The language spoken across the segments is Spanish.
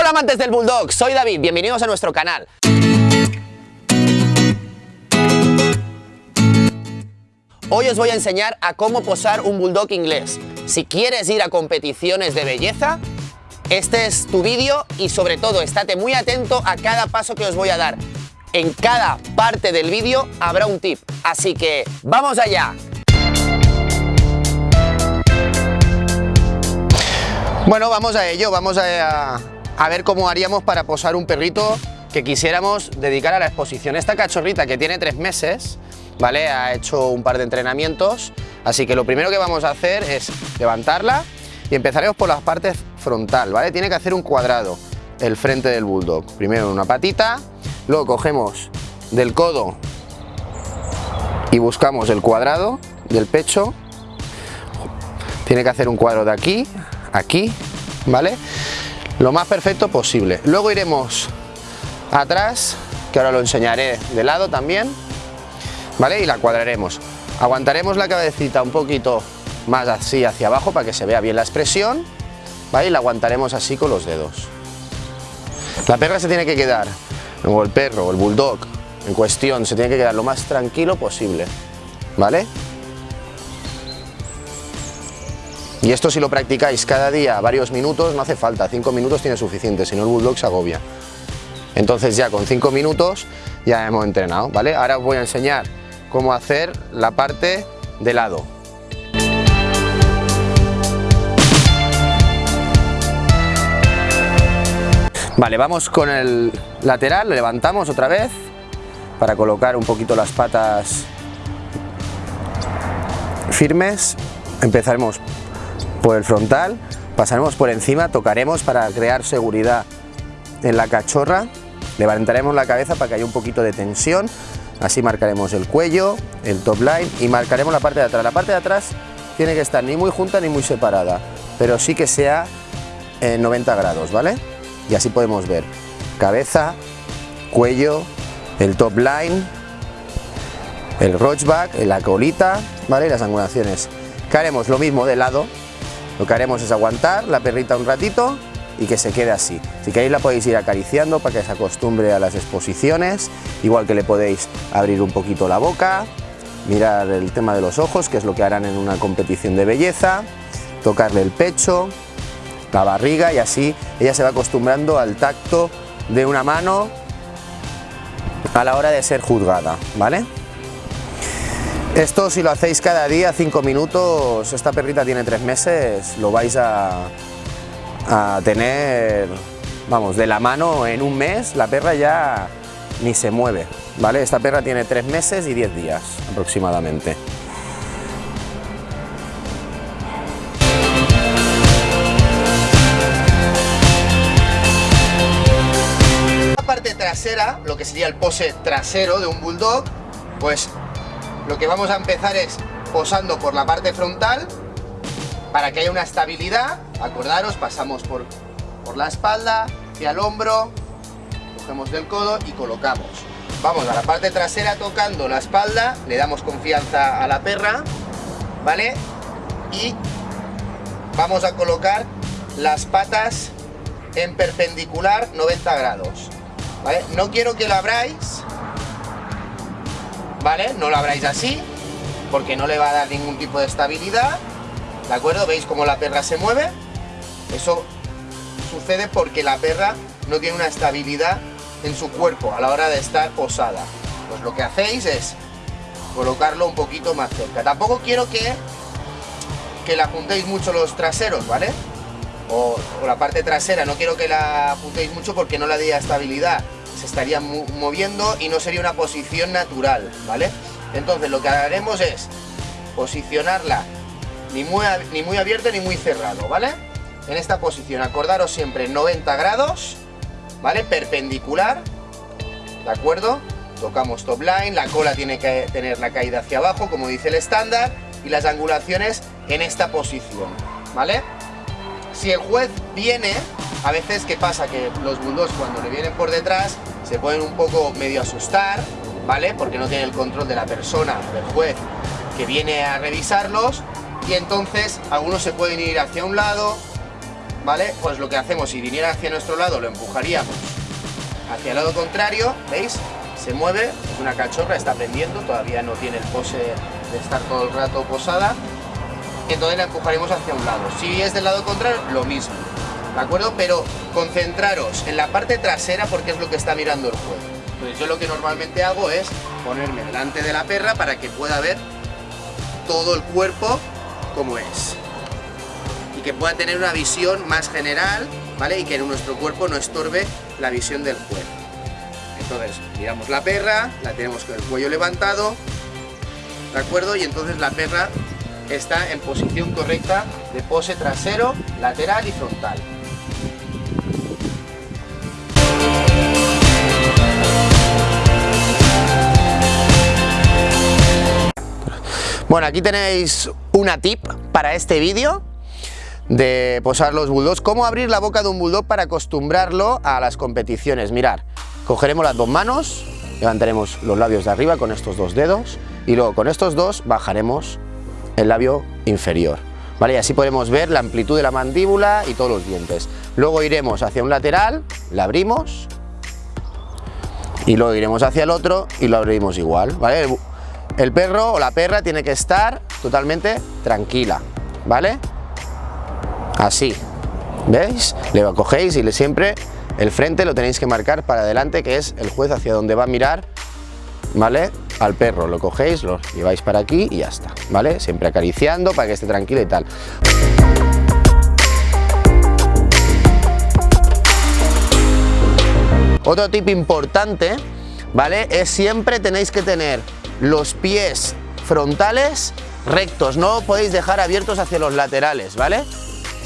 Hola amantes del Bulldog, soy David, bienvenidos a nuestro canal. Hoy os voy a enseñar a cómo posar un Bulldog inglés. Si quieres ir a competiciones de belleza, este es tu vídeo y sobre todo estate muy atento a cada paso que os voy a dar. En cada parte del vídeo habrá un tip, así que ¡vamos allá! Bueno, vamos a ello, vamos a, a ver cómo haríamos para posar un perrito que quisiéramos dedicar a la exposición. Esta cachorrita que tiene tres meses, ¿vale? Ha hecho un par de entrenamientos, así que lo primero que vamos a hacer es levantarla y empezaremos por la parte frontal, ¿vale? Tiene que hacer un cuadrado el frente del bulldog. Primero una patita, luego cogemos del codo y buscamos el cuadrado del pecho. Tiene que hacer un cuadro de aquí, aquí, ¿vale? Lo más perfecto posible. Luego iremos atrás, que ahora lo enseñaré de lado también, ¿vale? Y la cuadraremos. Aguantaremos la cabecita un poquito más así hacia abajo para que se vea bien la expresión, ¿vale? Y la aguantaremos así con los dedos. La perra se tiene que quedar, o el perro, o el bulldog, en cuestión, se tiene que quedar lo más tranquilo posible, ¿vale? Y esto si lo practicáis cada día varios minutos, no hace falta, cinco minutos tiene suficiente, si no el bulldog se agobia. Entonces ya con cinco minutos ya hemos entrenado, ¿vale? Ahora os voy a enseñar cómo hacer la parte de lado. Vale, vamos con el lateral, levantamos otra vez para colocar un poquito las patas firmes. Empezaremos por el frontal, pasaremos por encima, tocaremos para crear seguridad en la cachorra, levantaremos la cabeza para que haya un poquito de tensión, así marcaremos el cuello, el top line y marcaremos la parte de atrás. La parte de atrás tiene que estar ni muy junta ni muy separada, pero sí que sea en 90 grados, ¿vale? Y así podemos ver cabeza, cuello, el top line, el roachback, la colita, ¿vale? Las angulaciones. Que haremos lo mismo de lado, lo que haremos es aguantar la perrita un ratito y que se quede así. Si queréis la podéis ir acariciando para que se acostumbre a las exposiciones, igual que le podéis abrir un poquito la boca, mirar el tema de los ojos, que es lo que harán en una competición de belleza, tocarle el pecho, la barriga y así ella se va acostumbrando al tacto de una mano a la hora de ser juzgada, ¿vale? Esto si lo hacéis cada día, 5 minutos, esta perrita tiene 3 meses, lo vais a, a tener, vamos, de la mano en un mes, la perra ya ni se mueve, ¿vale? Esta perra tiene 3 meses y 10 días aproximadamente. La parte trasera, lo que sería el pose trasero de un bulldog, pues lo que vamos a empezar es posando por la parte frontal para que haya una estabilidad. Acordaros, pasamos por, por la espalda, hacia el hombro, cogemos del codo y colocamos. Vamos a la parte trasera tocando la espalda, le damos confianza a la perra, ¿vale? Y vamos a colocar las patas en perpendicular 90 grados. No quiero que lo abráis, ¿vale? No lo abráis así, porque no le va a dar ningún tipo de estabilidad, ¿de acuerdo? ¿Veis cómo la perra se mueve? Eso sucede porque la perra no tiene una estabilidad en su cuerpo a la hora de estar posada. Pues lo que hacéis es colocarlo un poquito más cerca. Tampoco quiero que, que la juntéis mucho los traseros, ¿vale? O, la parte trasera, no quiero que la juntéis mucho porque no le dé estabilidad se estaría moviendo y no sería una posición natural, ¿vale? Entonces lo que haremos es posicionarla ni muy, ni muy abierto ni muy cerrado, ¿vale? En esta posición, acordaros siempre 90 grados, ¿vale? Perpendicular, ¿de acuerdo? Tocamos top line, la cola tiene que tener la caída hacia abajo, como dice el estándar, y las angulaciones en esta posición, ¿vale? Si el juez viene a veces, ¿qué pasa? Que los bulldogs cuando le vienen por detrás se pueden un poco medio asustar, ¿vale? Porque no tienen el control de la persona, del juez, que viene a revisarlos y entonces algunos se pueden ir hacia un lado, ¿vale? Pues lo que hacemos, si viniera hacia nuestro lado, lo empujaríamos hacia el lado contrario, ¿veis? Se mueve, una cachorra, está aprendiendo, todavía no tiene el pose de estar todo el rato posada. Entonces la empujaremos hacia un lado. Si es del lado contrario, lo mismo. ¿De acuerdo? Pero concentraros en la parte trasera porque es lo que está mirando el juez. Entonces yo lo que normalmente hago es ponerme delante de la perra para que pueda ver todo el cuerpo como es. Y que pueda tener una visión más general, ¿vale? Y que nuestro cuerpo no estorbe la visión del juez. Entonces, miramos la perra, la tenemos con el cuello levantado, ¿de acuerdo? Y entonces la perra está en posición correcta de pose trasero, lateral y frontal. Bueno, aquí tenéis una tip para este vídeo de posar los bulldogs. Cómo abrir la boca de un bulldog para acostumbrarlo a las competiciones. Mirar, cogeremos las dos manos, levantaremos los labios de arriba con estos dos dedos y luego con estos dos bajaremos el labio inferior. ¿Vale? Y así podemos ver la amplitud de la mandíbula y todos los dientes. Luego iremos hacia un lateral, la abrimos y luego iremos hacia el otro y lo abrimos igual. ¿vale? El perro o la perra tiene que estar totalmente tranquila. ¿Vale? Así. ¿Veis? Le cogéis y le siempre el frente lo tenéis que marcar para adelante, que es el juez hacia donde va a mirar, ¿vale? Al perro, lo cogéis, lo lleváis para aquí y ya está, ¿vale? Siempre acariciando para que esté tranquilo y tal. Otro tip importante, ¿vale? Es siempre tenéis que tener los pies frontales rectos, no podéis dejar abiertos hacia los laterales, ¿vale?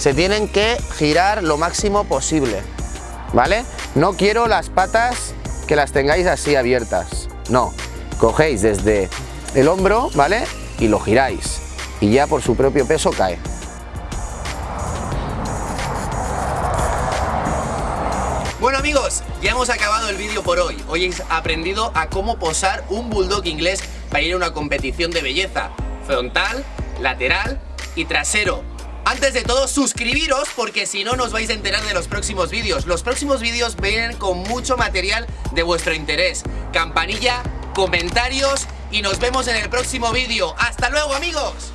se tienen que girar lo máximo posible, ¿vale? No quiero las patas que las tengáis así abiertas, no. Cogéis desde el hombro, ¿vale? Y lo giráis y ya por su propio peso cae. Bueno amigos, ya hemos acabado el vídeo por hoy. Hoy he aprendido a cómo posar un bulldog inglés para ir a una competición de belleza. Frontal, lateral y trasero. Antes de todo, suscribiros porque si no, nos vais a enterar de los próximos vídeos. Los próximos vídeos vienen con mucho material de vuestro interés. Campanilla, comentarios y nos vemos en el próximo vídeo. ¡Hasta luego, amigos!